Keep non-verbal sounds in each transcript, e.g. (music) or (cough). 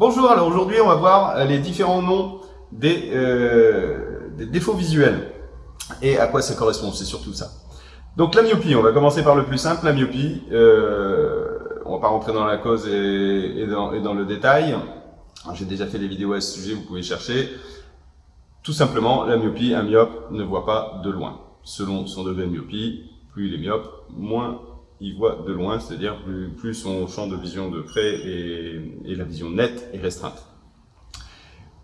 Bonjour, alors aujourd'hui on va voir les différents noms des, euh, des, défauts visuels et à quoi ça correspond, c'est surtout ça. Donc la myopie, on va commencer par le plus simple, la myopie, euh, on va pas rentrer dans la cause et, dans, dans, le détail, j'ai déjà fait des vidéos à ce sujet, vous pouvez chercher. Tout simplement, la myopie, un myope ne voit pas de loin. Selon son degré de myopie, plus il est myope, moins il voit de loin, c'est-à-dire plus, son champ de vision de près et, la vision nette est restreinte.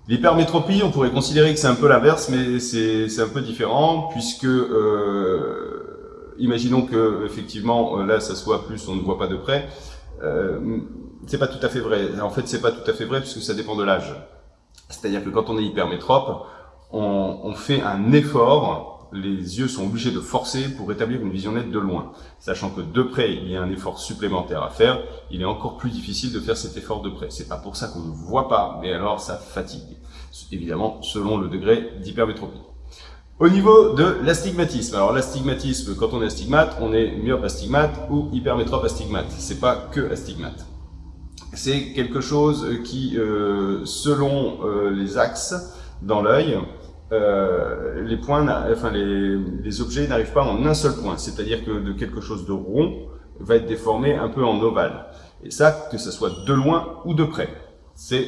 L'hypermétropie, on pourrait considérer que c'est un peu l'inverse, mais c'est un peu différent, puisque euh, imaginons que effectivement là ça soit plus on ne voit pas de près, euh, c'est pas tout à fait vrai. En fait, c'est pas tout à fait vrai puisque ça dépend de l'âge. C'est-à-dire que quand on est hypermétrope, on fait un effort les yeux sont obligés de forcer pour établir une vision nette de loin. Sachant que de près, il y a un effort supplémentaire à faire, il est encore plus difficile de faire cet effort de près. C'est pas pour ça qu'on ne voit pas, mais alors ça fatigue. Évidemment, selon le degré d'hypermétropie. Au niveau de l'astigmatisme. Alors l'astigmatisme, quand on est astigmate, on est myope astigmate ou hypermétrope astigmate. C'est pas que astigmate. C'est quelque chose qui, euh, selon euh, les axes dans l'œil, euh, les points, enfin les, les objets n'arrivent pas en un seul point. C'est-à-dire que de quelque chose de rond va être déformé un peu en ovale. Et ça, que ce soit de loin ou de près. C'est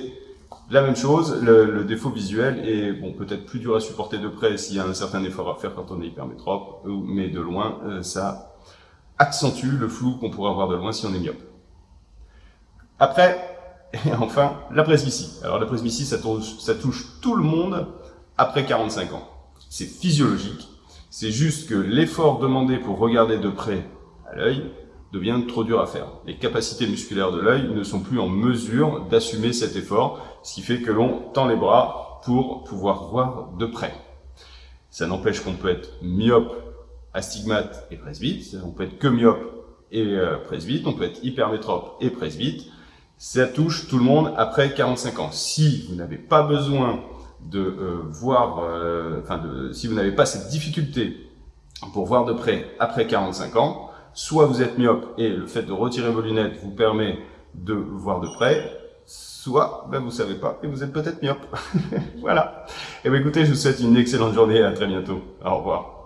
la même chose, le, défaut visuel est bon peut-être plus dur à supporter de près s'il y a un certain effort à faire quand on est hypermétrope, mais de loin, euh, ça accentue le flou qu'on pourrait avoir de loin si on est myope. Après, (laughs) et enfin, la presbytie. Alors la presbytie, ça ça touche tout le monde, après 45 ans. C'est physiologique. C'est juste que l'effort demandé pour regarder de près à l'œil devient trop dur à faire. Les capacités musculaires de l'œil ne sont plus en mesure d'assumer cet effort, ce qui fait que l'on tend les bras pour pouvoir voir de près. Ça n'empêche qu'on peut être myope, astigmate et presbyte, on peut être que myope et euh, presbyte, on peut être hypermétrope et presbyte. Ça touche tout le monde après 45 ans. Si vous n'avez pas besoin de euh, voir, euh, enfin, de, si vous n'avez pas cette difficulté pour voir de près après 45 ans, soit vous êtes myope et le fait de retirer vos lunettes vous permet de voir de près, soit ben, vous savez pas et vous êtes peut-être myope. (laughs) voilà. Et eh bien écoutez, je vous souhaite une excellente journée et à très bientôt. Au revoir.